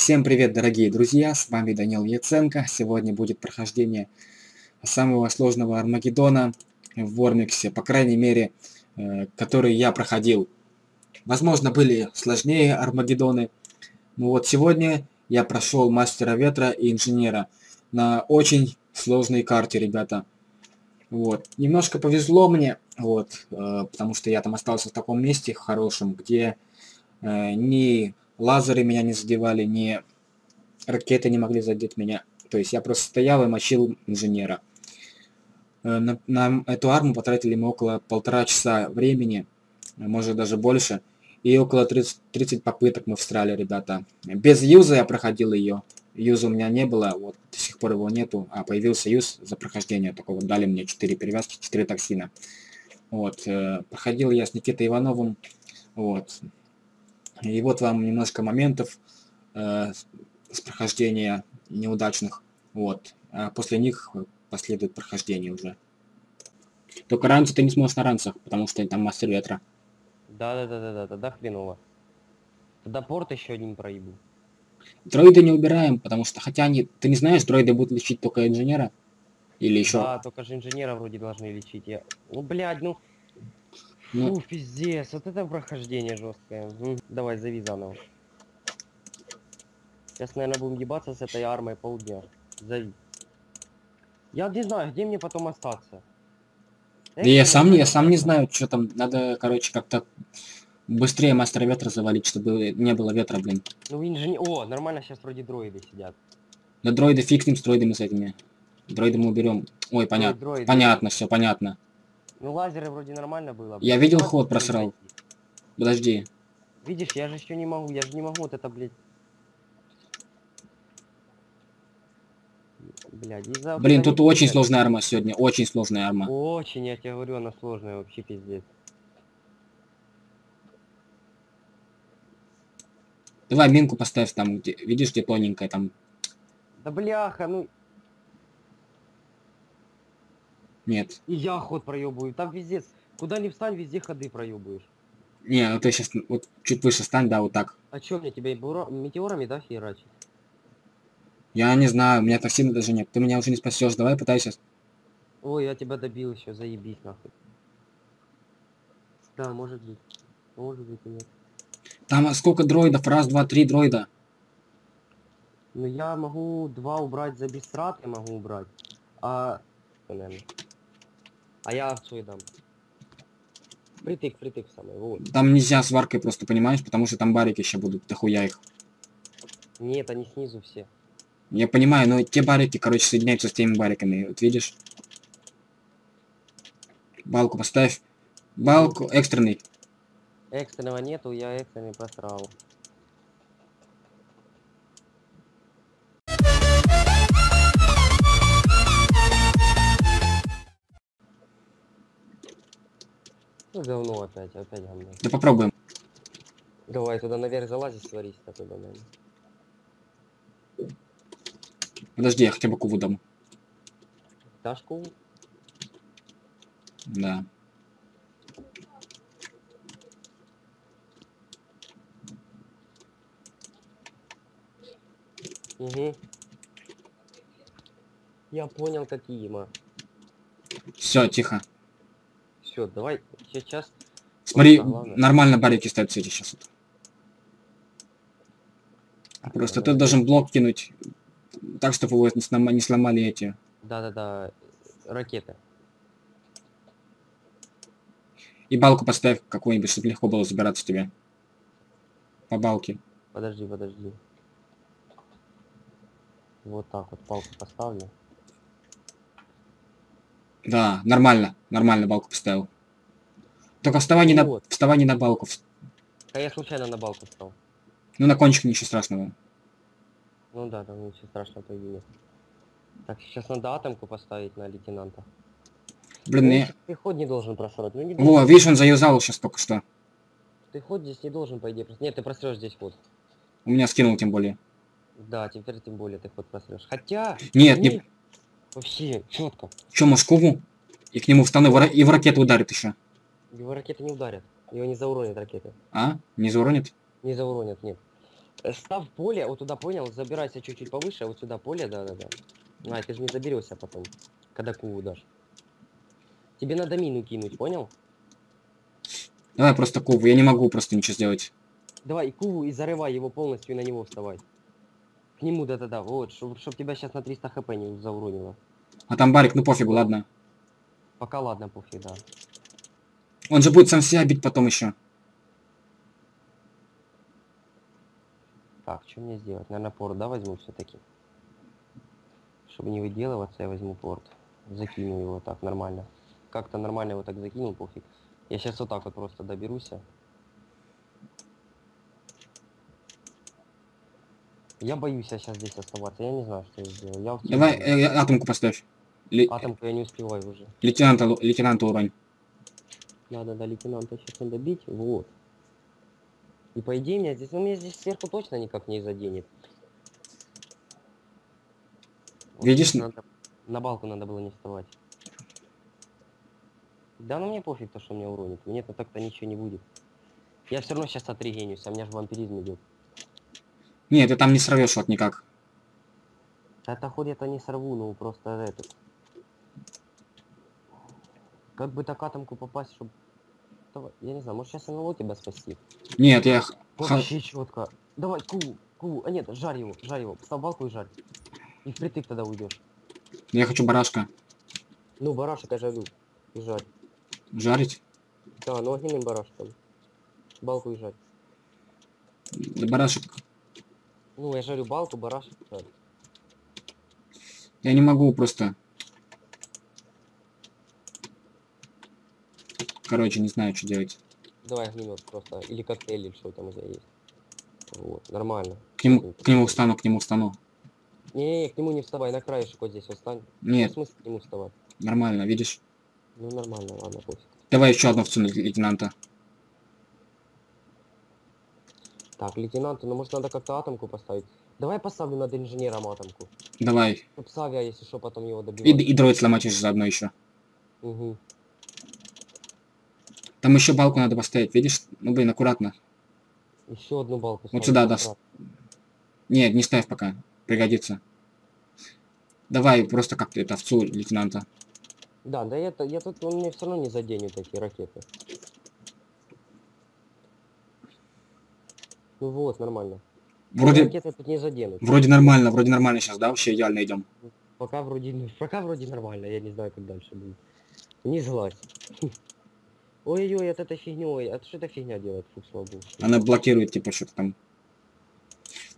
Всем привет, дорогие друзья, с вами Данил Яценко. Сегодня будет прохождение самого сложного Армагеддона в Вормиксе, по крайней мере, э, который я проходил. Возможно, были сложнее Армагеддоны, но вот сегодня я прошел Мастера Ветра и Инженера на очень сложной карте, ребята. Вот. Немножко повезло мне, вот, э, потому что я там остался в таком месте хорошем, где э, ни лазеры меня не задевали, ни ракеты не могли задеть меня. То есть я просто стоял и мочил инженера. Э, на, на эту арму потратили мы около полтора часа времени, может даже больше. И около 30, 30 попыток мы встряли, ребята. Без юза я проходил ее. Юза у меня не было, вот до сих пор его нету. А появился юз за прохождение. Такого дали мне 4 перевязки, 4 токсина. Вот. Э, проходил я с Никитой Ивановым. Вот. И вот вам немножко моментов э, с прохождения неудачных. Вот. А после них последует прохождение уже. Только раньше ты не сможешь на ранцах, потому что там мастер ветра. Да-да-да-да-да, тогда хреново. Тогда порт еще один проебу. Дроиды не убираем, потому что, хотя они, ты не знаешь, дроиды будут лечить только инженера? Или еще? Да, только же инженера вроде должны лечить. Я... Ну, блядь, ну... Ну. Фу, пиздец, вот это прохождение жесткое. М, Давай, зови заново. Сейчас, наверное, будем ебаться с этой армой полдня. Зови. Я не знаю, где мне потом остаться. Да я сам, я сам не знаю, что там. Надо, короче, как-то быстрее мастера ветра завалить, чтобы не было ветра, блин. Ну, инженер... О, нормально, сейчас вроде дроиды сидят. Да дроиды фиг с ним, с дроидами с этими. Дроиды мы уберем. Ой, понятно. Понятно, все понятно. Ну, лазеры вроде нормально было. Я видел, ход просрал. Подожди. Видишь, я же еще не могу, я же не могу вот это, блядь. Блядь, из-за... Блин, тут очень сложная арма сегодня. Очень сложная арма. Очень, я тебе говорю, она сложная вообще пиздец. Давай минку поставь там, где, видишь, где тоненькая там. Да бляха, ну Нет. и я ход проебываю, там пиздец. Куда ни встань, везде ходы проебываешь. Не, ну ты сейчас вот чуть выше стань, да, вот так. А чё мне тебя метеорами, да, херачить? Я не знаю, у меня токсина даже нет. Ты меня уже не спасешь. Давай пытайся. Ой, я тебя добил еще, заебись нахуй. Да, может быть. Может быть и нет. Там а, сколько дроидов? Раз, два, три дроида. Ну я могу два убрать за бесстрат, я могу убрать. А... наверное. А я овцой дам. Притык, притык самый, вот. Там нельзя сваркой просто, понимаешь? Потому что там барики еще будут, дохуя их. Нет, они снизу все. Я понимаю, но те барики, короче, соединяются с теми бариками. Вот видишь? Балку поставь. Балку экстренный. Экстренного нету, я экстренный просрал. Ну говно опять, опять говно. Да попробуем. Давай туда наверх залазить, сварись туда, наверное. Подожди, я хотя бы куву дам. Ташку? Да. Угу. Я понял, какие ма. Все, тихо. Все, давай сейчас. Смотри, главное. нормально барики ставят эти сейчас. Вот. Просто ты должен блок кинуть так, чтобы его не слома- не сломали эти. Да-да-да. Ракеты. И балку поставь какую-нибудь, чтобы легко было забираться тебе. По балке. Подожди, подожди. Вот так вот палку поставлю. Да, нормально. Нормально балку поставил. Только вставай не на, Вот. вставай не на балку. А я случайно на балку встал. Ну, на кончик ничего страшного. Ну да, там ничего страшного по идее. Так, сейчас надо атомку поставить на лейтенанта. Блин, Ну, не... Ты ход не должен просрать. Ну не Во, должен. видишь, он заюзал сейчас только что. Ты ход здесь не должен, по идее. прос- Нет, ты просрешь здесь ход. У меня скинул тем более. Да, теперь тем более ты ход просрешь. Хотя... Нет, не... Вообще, четко. Чё, Москву? И к нему встану, и в ра- и в ракету ударит еще. Его ракеты не ударят. Его не зауронят ракеты. А? Не зауронит? Не зауронят, нет. Э, Став поле, вот туда понял, забирайся чуть-чуть повыше, вот сюда поле, да-да-да. А, ты же не заберешься потом, когда куву дашь. Тебе надо мину кинуть, понял? Давай просто куву, я не могу просто ничего сделать. Давай, куву, и зарывай его полностью, и на него вставай. К нему, да-да-да, вот, чтобы тебя сейчас на 300 хп не зауронило. А там барик, ну пофигу, ладно. Пока ладно, пофиг, да. Он же будет сам себя бить потом еще. Так, что мне сделать? Наверное, порт, да, возьму все-таки. Чтобы не выделываться, я возьму порт. Закину его так нормально. Как-то нормально его так закинул, пофиг. Я сейчас вот так вот просто доберусь. Я боюсь сейчас здесь оставаться, я не знаю, что я сделаю. Я тень Давай э, э, атомку поставь. Ле- Атомку я не успеваю уже. лейтенанта, лейтенанта урань. Надо до лейтенанта сейчас надо бить. Вот. И по идее меня здесь, ну меня здесь сверху точно никак не заденет. Вот Видишь, надо- на балку надо было не вставать. Да ну мне пофиг то, что меня уронит. Мне-то так-то ничего не будет. Я все равно сейчас отрегенюсь, а у меня же вампиризм идет. Нет, ты там не сорвешь вот никак. Это хоть это не сорву, ну просто этот. Как бы так атомку попасть, чтобы... Я не знаю, может сейчас НЛО тебя спасти? Нет, я... Вообще четко. Давай, ку, ку. А нет, жарь его, жарь его. Поставь балку и жарь. И впритык тогда уйдешь. Я хочу барашка. Ну, барашек я жарю. И жарь. Жарить? Да, ну огненным барашком. Балку и жарь. Да барашек. Ну, я жарю балку, жарь. Я не могу просто. Короче, не знаю, что делать. Давай огнемет просто. Или коктейль, или что там у тебя есть. Вот, нормально. К нему, к нему встану, к нему встану. Не-не-не, к нему не вставай, на краешек вот здесь вот встань. Нет, Ну, смысл к нему вставать? нормально, видишь? Ну, нормально, ладно, пофиг. Давай еще одну овцу на лейтенанта. Так, лейтенанту, ну может надо как-то атомку поставить. Давай я поставлю над инженером атомку. Давай. Чтоб Савия, если что, потом его И, добивать. и дроид сломать еще заодно еще. Угу. Там еще балку надо поставить, видишь? Ну, блин, аккуратно. Еще одну балку Вот сюда, да. Нет, не ставь пока. Пригодится. Давай просто как-то это овцу лейтенанта. Да, да это, я тут, он мне все равно не заденет эти ракеты. Ну вот, нормально. Вроде, Ракеты тут не заденут. вроде нормально, вроде нормально сейчас, да? Вообще идеально идем. Пока вроде, пока вроде нормально, я не знаю, как дальше будет. Не злась. Ой-ой-ой, от этой фигней, а что эта фигня делает? Фу, слава богу. Она блокирует, типа, что-то там.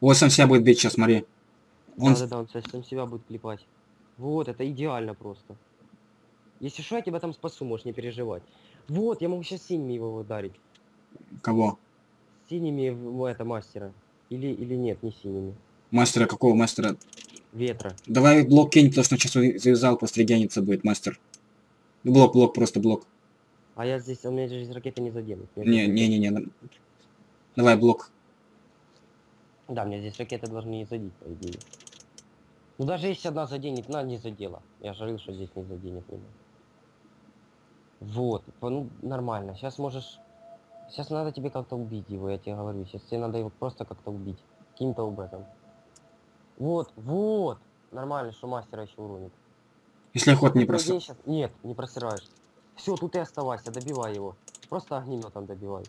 Вот сам себя будет бить сейчас, смотри. Он... Да, да, да, он сам себя будет клепать. Вот, это идеально просто. Если что, я тебя там спасу, можешь не переживать. Вот, я могу сейчас синими его ударить. Кого? Синими это мастера. Или, или нет, не синими. Мастера какого мастера? Ветра. Давай блок кинь, потому что сейчас завязал, просто регениться будет мастер. Блок, блок, просто блок. А я здесь, у меня здесь ракеты не заденут. Не, не, не, не. Давай блок. Да, мне здесь ракеты должны не задеть, по идее. Ну даже если одна заденет, на, не задела. Я же говорил, что здесь не заденет меня. Вот, ну нормально. Сейчас можешь... Сейчас надо тебе как-то убить его, я тебе говорю. Сейчас тебе надо его просто как-то убить. Каким-то образом. Вот, вот! Нормально, что мастера еще уронит. Если охот не щас- Нет, не просираешь. Все, тут и оставайся, добивай его. Просто огнеметом добивай.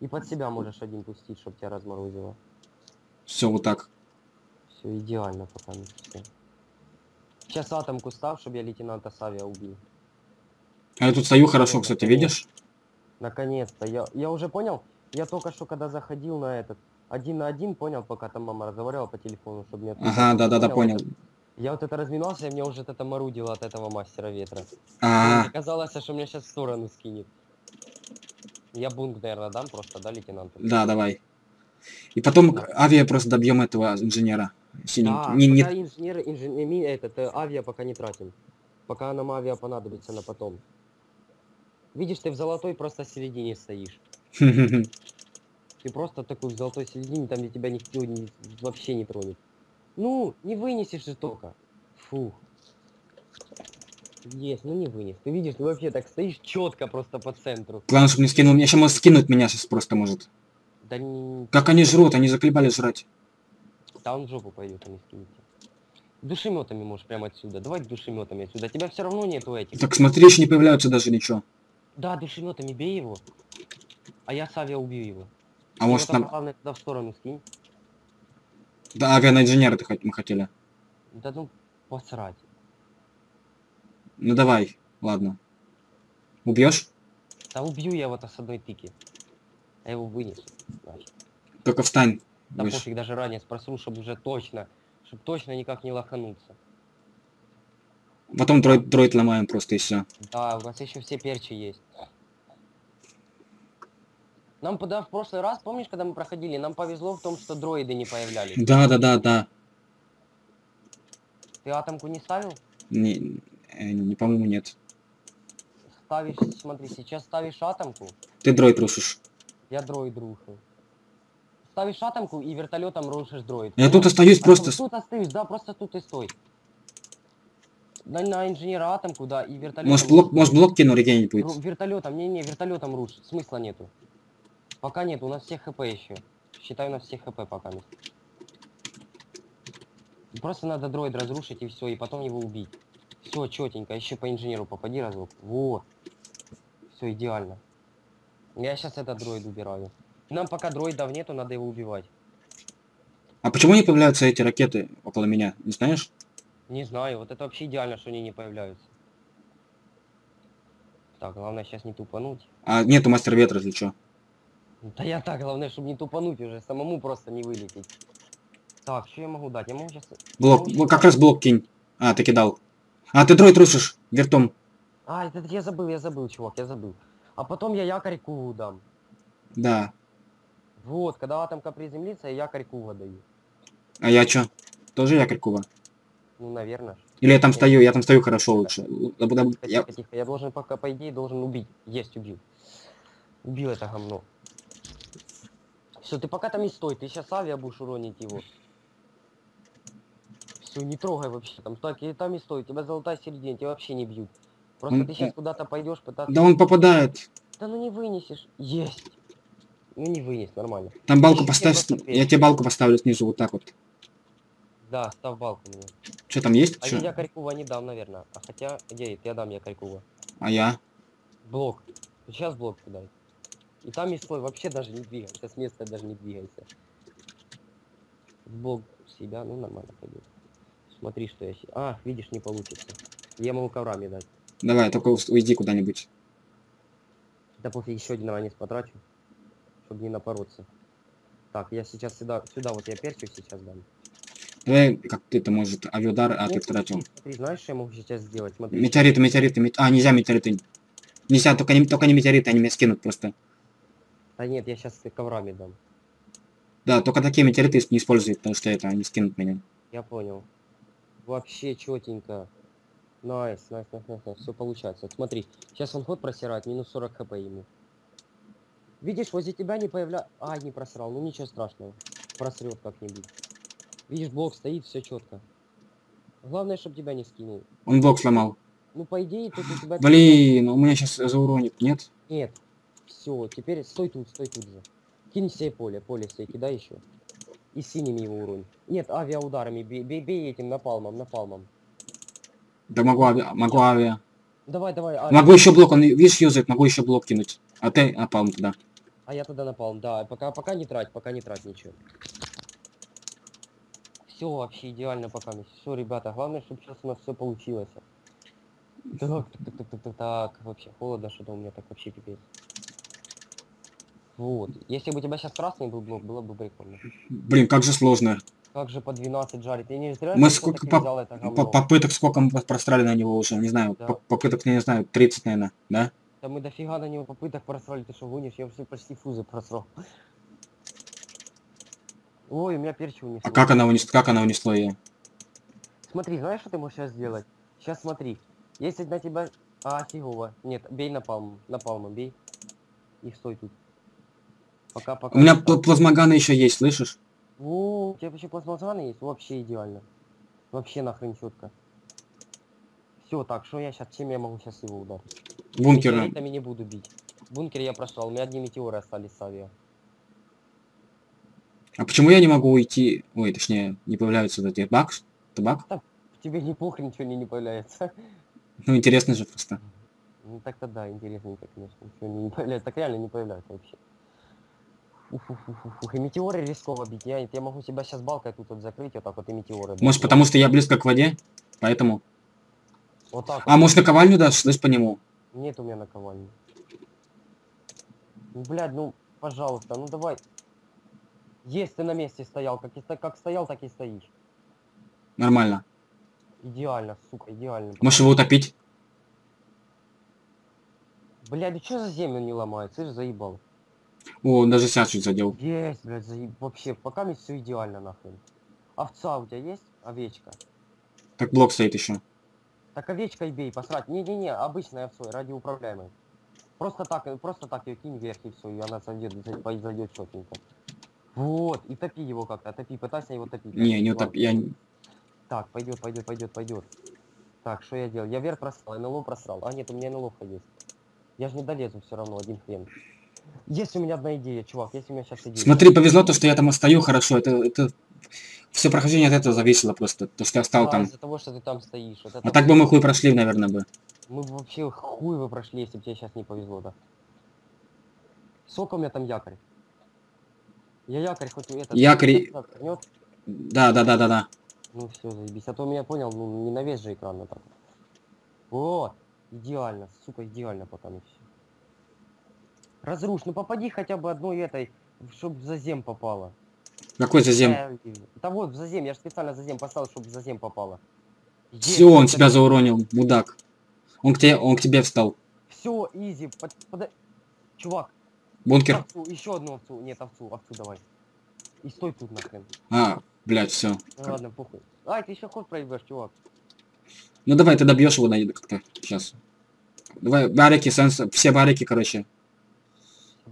И под себя можешь один пустить, чтобы тебя разморозило. Все вот так. Все идеально пока все. Сейчас атомку став, чтобы я лейтенанта Савия убил. А я тут стою хорошо, кстати, видишь? Наконец-то. Я, я уже понял. Я только что, когда заходил на этот один на один, понял, пока там мама разговаривала по телефону, чтобы мне... Ага, да-да-да, понял. это? Я вот это разминался, и мне уже это морудило от этого мастера ветра. А, Мне казалось, что меня сейчас в сторону скинет. Я бунг, наверное, дам просто, да, лейтенанту? да, давай. И потом Да. авиа просто добьем этого инженера. Да, Не, не- инженер, ми- этот, э, авиа пока не тратим. Пока нам авиа понадобится на потом. Видишь, ты в золотой просто середине стоишь. Ты просто такой в золотой середине, там где тебя никто не- вообще не тронет. Ну, не вынесешь же только. Фух. Есть, ну не вынес. Ты видишь, ты вообще так стоишь четко просто по центру. Главное, чтобы не скинул. Меня еще может скинуть меня сейчас просто может. Да не... Как они жрут, они заколебали жрать. Да он в жопу пойдет, а не скинете. Душеметами можешь прямо отсюда. Давай душеметами отсюда. Тебя все равно нету этих. Так смотри, еще не появляются даже ничего. Да, душеметами бей его. А я с авиа убью его. А Ты может там, нам... главное, туда в сторону скинь. Да, авиаинженера мы хотели. Да ну, посрать. Ну давай, ладно. Убьешь? Да убью я его-то с одной тыки. Я его вынесу. Значит. Только встань. Да выше. пофиг, даже ранее спросил, чтобы уже точно, чтобы точно никак не лохануться. Потом дроид, дроид ломаем просто и все. Да, у нас еще все перчи есть. Нам пода в прошлый раз, помнишь, когда мы проходили, нам повезло в том, что дроиды не появлялись. Да, да, да, да. Ты атомку не ставил? Не, э, не по-моему, нет. Ставишь, смотри, сейчас ставишь атомку, Ты дроид рушишь. я дроид рушу. Ставишь атомку и вертолетом рушишь дроид. Я Ну, тут остаюсь а просто... Тут остаюсь, да, просто тут и стой. На, на инженера атомку, да, и вертолетом. Может блок, может блок кину регенить будет. Вертолетом, не-не, вертолетом рушить, смысла нету. Пока нет, у нас все хп еще. Считай, у нас все хп пока нет. Просто надо дроид разрушить и все, и потом его убить. Все, четенько, еще по инженеру попади разок. Вот. Все идеально. Я сейчас этот дроид убираю. Нам пока дроидов нету, надо его убивать. А почему не появляются эти ракеты около меня? Не знаешь? Не знаю, вот это вообще идеально, что они не появляются. Так, главное сейчас не тупануть. А нету мастер ветра, если что. Да я так, главное, чтобы не тупануть уже, самому просто не вылететь. Так, что я могу дать? Я могу сейчас... Блок, вот как раз блок кинь. А, ты кидал. А, ты дроид рушишь вертом. А, это я забыл, я забыл, чувак, я забыл. А потом я якорь Куву дам. Да. Вот, когда атомка приземлится, я якорь Кува даю. А я чё? Тоже якорь Куба? Ну, наверное. Или я там стою, я там стою хорошо лучше. Тихо, Я... тихо. Я должен пока, по идее, должен убить. Есть, убил. Убил это говно. Все, ты пока там и стой, ты сейчас авиа будешь уронить его. Все, не трогай вообще. Там так и там и стой, тебя золотая середина, тебя вообще не бьют. Просто М, ты сейчас куда-то пойдешь пытаться. Да он попадает. Да ну не вынесешь. Есть. Ну не вынес, нормально. Там балку Ищи поставь. Я тебе балку поставлю снизу, вот так вот. Да, став балку мне. Что там есть? А Чё? я Корькова не дам, наверное. А хотя, где я дам я Корькова. А я? Блок. Сейчас блок дай. И там и стой, вообще даже не двигайся. С места даже не двигайся. В блок себя, ну нормально пойдет. Смотри, что я... А, видишь, не получится. Я могу коврами дать. Давай, только уйди куда-нибудь. Да пофиг, еще один ранец потрачу. Чтобы не напороться. Так, я сейчас сюда, сюда вот я перчу сейчас дам. Давай, как ты это может, авиудар, а ты тратил. Смотри, знаешь, что я могу сейчас сделать? Смотри. Метеориты, метеориты, мет- А, нельзя метеориты. Нельзя, только не, только не метеориты, они меня скинут просто. Да нет, я сейчас коврами дам. Да, только такие метеориты не используют, потому что это, они скинут меня. Я понял. Вообще четенько. Nice, nice, nice, nice, nice. Все получается. Вот смотри, сейчас он ход просирает, минус 40 хп ему. Видишь, возле тебя не появля... А, не просрал, ну ничего страшного. Просрет как-нибудь. Видишь, блок стоит, все четко. Главное, чтобы тебя не скинул. Он блок сломал. Ну, по идее, тут у тебя... Блин, у меня сейчас зауронит, нет? Нет. Все, теперь стой тут, стой тут же. Кинь себе поле, поле себе кидай еще. И синими его уронь. Нет, авиаударами бей, бей, бей этим напалмом, напалмом. Да могу авиа, могу авиа. Давай, давай, авиа. Могу еще блок, он, видишь, юзает, могу еще блок кинуть. А ты напал туда. А я тогда напал, да, пока, пока не трать, пока не трать ничего. Все вообще идеально пока. Все, ребята, главное, чтобы сейчас у нас все получилось. Так, так, так, так, так, так, так, вообще холодно, что-то у меня так вообще пипец. Вот. Если бы у тебя сейчас красный был блок, было бы прикольно. Блин, как же сложно. Как же по 12 жарить? Я не зря Мы сколько по- взял это По-. Попыток сколько мы просрали на него уже, не знаю. Да. по- Попыток, не знаю, 30, наверное, да? Да мы дофига на него попыток просрали, ты что гонишь? Я все почти фузы просрал. Ой, у меня перчи унесло. А как она унесла, как она унесла ее? Смотри, знаешь, что ты можешь сейчас сделать? Сейчас смотри. Если на тебя... А, фигово. Нет, бей напалм. Напалмом бей. И стой тут. Пока, пока. У меня пл- так. плазмоганы еще есть, слышишь? О, у тебя еще плазмозаны есть? Вообще идеально. Вообще нахрен четко. Все, так, что я сейчас, чем я могу сейчас его ударить? Бункеры. Метеоритами не буду бить. В бункере я прошел, у меня одни метеоры остались с авиа. А почему я не могу уйти? Ой, точнее, не появляются вот эти баг? Табак? Тебе не похрен, ничего не, не появляется. Ну, интересно же просто. Ну так-то да, интересненько, конечно. Ничего не появляется. Так реально не появляется вообще. Уф-уф-уф-уф. И метеоры рисково бить. Я, я могу себя сейчас балкой тут вот закрыть, вот так вот и метеоры. дать. Может, потому что я близко к воде? Поэтому. Вот так А вот. может, наковальню дашь, слышь по нему? Нет у меня наковальни. Ну, блядь, ну, пожалуйста, ну давай. Есть ты на месте стоял, как, и, как стоял, так и стоишь. Нормально. Идеально, сука, идеально. Можешь его утопить? Блядь, ну что за землю не ломает? Ты же заебал. О, он даже сейчас чуть задел. Есть, блядь, заеб... вообще, пока мне все идеально нахрен. Овца у тебя есть? Овечка. Так блок стоит еще. Так овечкой бей, посрать. Не-не-не, обычной овцой, ради управляемой. Просто так, просто так ее кинь вверх и все, и она сойдет, за- пойдет четенько. Вот, и топи его как-то, топи, пытайся его топить. Не, не утоп... Я... Так, пойдет, пойдет, пойдет, пойдет. Так, что я делал? Я вверх просрал, НЛО просрал. А нет, у меня НЛО есть. Я же не долезу все равно, один хрен. Есть у меня одна идея, чувак, есть у меня сейчас идея. Смотри, повезло то, что я там остаю хорошо. Это, это... Все прохождение от этого зависело просто. То, что я стал Да, там. из-за того, что ты там стоишь. Вот это А так бы мы хуй прошли, наверное, бы. Мы бы вообще хуй вы прошли, если бы тебе сейчас не повезло, да. Сколько у меня там якорь? Я якорь хоть этот... Якорь-? Да, да, да, да, да. Ну все, заебись. А то меня понял, ну не на весь же экран, а так. Вот. Идеально, сука, идеально пока не все. Разрушь, ну попади хотя бы одной этой, чтобы в зазем попало. Какой зазем? Э, Да вот, в зазем, я же специально зазем поставил, чтобы в зазем попало. Все, он себя зауронил, мудак. Он к тебе, он к тебе встал. Все, изи, под, пода- Чувак, Бункер. овцу, еще одну овцу. Нет, овцу, овцу давай. И стой тут нахрен. А, блядь, все. Ну ладно, похуй. Ай, ты еще ход проебешь, чувак. Ну давай, ты добьешь его, наеду как-то. Сейчас. Давай, барики, сенс, все барики, короче.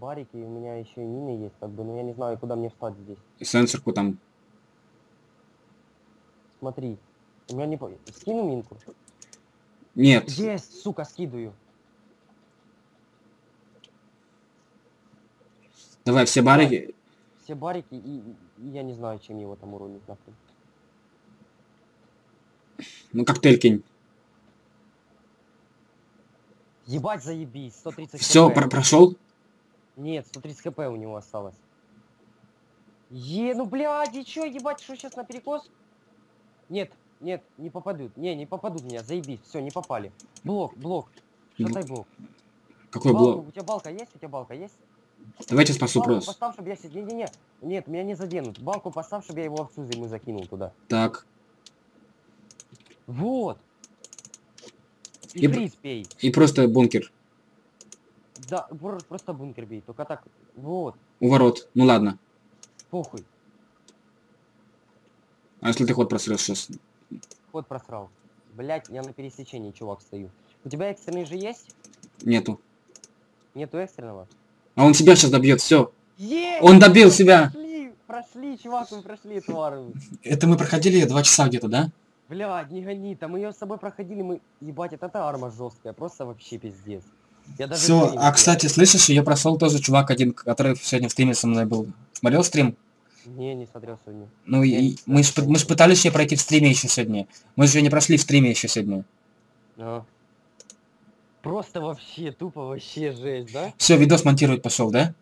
Барики, у меня еще и мины есть, как бы, но я не знаю, куда мне встать здесь. И сенсорку там. Смотри. У меня не по... Скину минку? Нет. Есть, сука, скидываю. Давай, все барики. Все барики и, и я не знаю, чем его там уронить нахрен. Ну, коктейль кинь. Ебать заебись, 130 Все, хп. прошел? Нет, 130 хп у него осталось. Е, ну блядь, и чё, ебать, что сейчас на перекос? Нет, нет, не попадут. Не, не попадут меня, заебись, все, не попали. Блок, блок. Шатай блок. Какой Балку, блок? у тебя балка есть? У тебя балка есть? Давайте спасу Балку просто. поставь, чтобы я сидел. Не-не-не. Нет, меня не заденут. Балку поставь, чтобы я его овцу ему закинул туда. Так. Вот. И, И пей. И просто бункер. Да, бр- просто бункер бей. Только так. Вот. У ворот. Ну ладно. Похуй. А если ты ход просрешь сейчас? Ход просрал. Блять, я на пересечении, чувак, стою. У тебя экстренный же есть? Нету. Нету экстренного? А он себя сейчас добьет, все. Есть! Он добил себя. Прошли, прошли, чувак, мы прошли, тварь. Это мы проходили два часа где-то, да? Блядь, не гони, там мы ее с собой проходили, мы... Ебать, это, это арма жесткая, просто вообще пиздец. Я даже Все, а кстати, слышишь, ее прошел тоже чувак один, который сегодня в стриме со мной был. Смотрел стрим? Не, не смотрел сегодня. Ну Я и мы ж, мы ж пытались ее пройти в стриме еще сегодня. Мы же ее не прошли в стриме еще сегодня. Ага. Просто вообще, тупо вообще жесть, да? Все, видос монтировать пошел, да?